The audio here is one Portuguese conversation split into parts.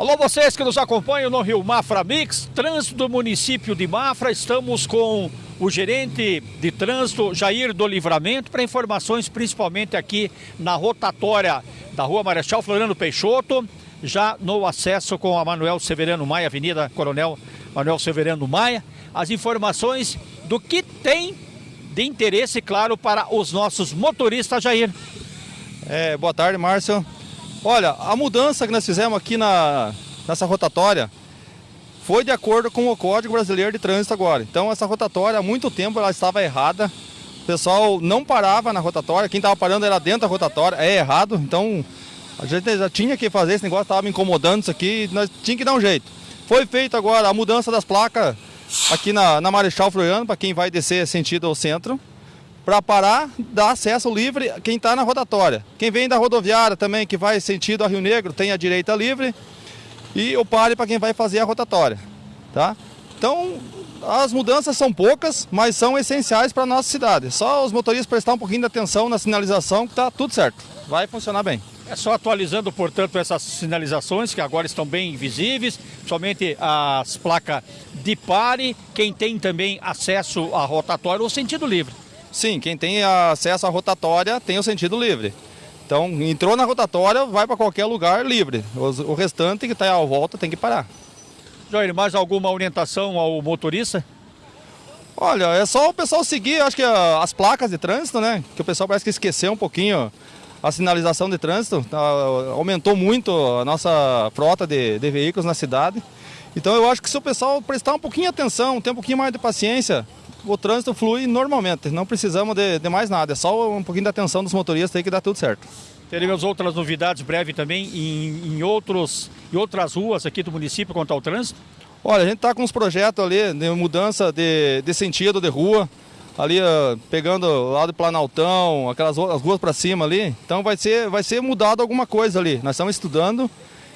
Alô, vocês que nos acompanham no Rio Mafra Mix, trânsito do município de Mafra. Estamos com o gerente de trânsito, Jair do Livramento, para informações principalmente aqui na rotatória da Rua Marechal Floriano Peixoto, já no acesso com a Manuel Severino Maia, Avenida Coronel Manuel Severino Maia. As informações do que tem de interesse, claro, para os nossos motoristas, Jair. É, boa tarde, Márcio. Olha, a mudança que nós fizemos aqui na, nessa rotatória foi de acordo com o Código Brasileiro de Trânsito agora. Então essa rotatória há muito tempo ela estava errada. O pessoal não parava na rotatória, quem estava parando era dentro da rotatória, é errado. Então a gente já tinha que fazer esse negócio, estava incomodando isso aqui, nós tinha que dar um jeito. Foi feito agora a mudança das placas aqui na, na Marechal Floriano, para quem vai descer sentido ao centro para parar, dar acesso livre quem está na rotatória. Quem vem da rodoviária também, que vai sentido a Rio Negro, tem a direita livre e o pare para quem vai fazer a rotatória. Tá? Então, as mudanças são poucas, mas são essenciais para a nossa cidade. Só os motoristas prestar um pouquinho de atenção na sinalização que está tudo certo. Vai funcionar bem. É só atualizando, portanto, essas sinalizações que agora estão bem visíveis, somente as placas de pare, quem tem também acesso à rotatória ou sentido livre. Sim, quem tem acesso à rotatória tem o sentido livre. Então, entrou na rotatória, vai para qualquer lugar livre. O restante que está à volta tem que parar. Jair, mais alguma orientação ao motorista? Olha, é só o pessoal seguir, acho que as placas de trânsito, né? Que o pessoal parece que esqueceu um pouquinho a sinalização de trânsito. Tá, aumentou muito a nossa frota de, de veículos na cidade. Então eu acho que se o pessoal prestar um pouquinho de atenção, ter um pouquinho mais de paciência, o trânsito flui normalmente, não precisamos de, de, mais nada, é só um pouquinho de atenção dos motoristas aí que dá tudo certo. Teremos outras novidades breve também em, em, outros, em outras ruas aqui do município quanto ao trânsito? Olha, a gente está com uns projetos ali de mudança de, de sentido de rua, ali uh, pegando lado do Planaltão, aquelas as ruas para cima ali, então vai ser, vai ser mudado alguma coisa ali, nós estamos estudando,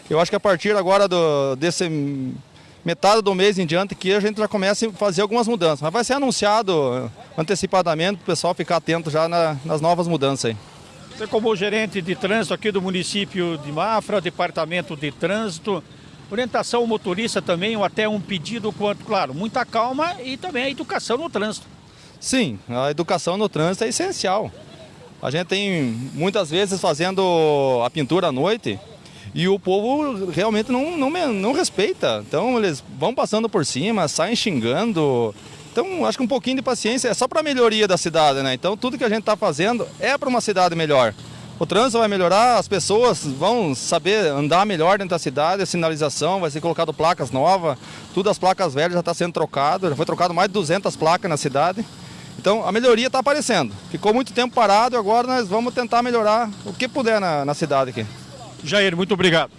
eu acho que a partir agora do, desse metade do mês em diante que a gente já começa a fazer algumas mudanças. Mas vai ser anunciado antecipadamente para o pessoal ficar atento já na, nas novas mudanças aí. Você como gerente de trânsito aqui do município de Mafra, departamento de trânsito, orientação ao motorista também, ou até um pedido quanto, claro, muita calma e também a educação no trânsito. Sim, a educação no trânsito é essencial. A gente tem muitas vezes fazendo a pintura à noite, e o povo realmente não, não, não respeita. Então eles vão passando por cima, saem xingando. Então acho que um pouquinho de paciência é só para a melhoria da cidade, né? Então tudo que a gente está fazendo é para uma cidade melhor. O trânsito vai melhorar, as pessoas vão saber andar melhor dentro da cidade, a sinalização, vai ser colocado placas novas, tudo as placas velhas já está sendo trocado, já foi trocado mais de 200 placas na cidade. Então a melhoria está aparecendo. Ficou muito tempo parado e agora nós vamos tentar melhorar o que puder na, na cidade aqui. Jair, muito obrigado.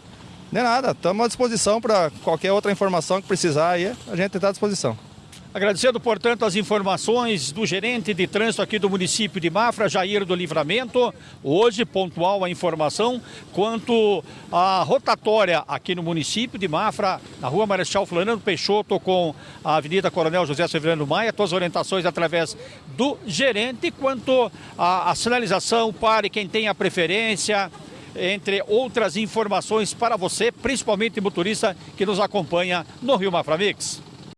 De nada, estamos à disposição para qualquer outra informação que precisar aí, a gente está à disposição. Agradecendo, portanto, as informações do gerente de trânsito aqui do município de Mafra, Jair do Livramento. Hoje, pontual a informação quanto à rotatória aqui no município de Mafra, na rua Marechal Floriano Peixoto com a Avenida Coronel José Severino Maia. Todas as orientações através do gerente quanto à sinalização, pare quem tem a preferência, entre outras informações para você, principalmente motorista que nos acompanha no Rio Mafra Mix.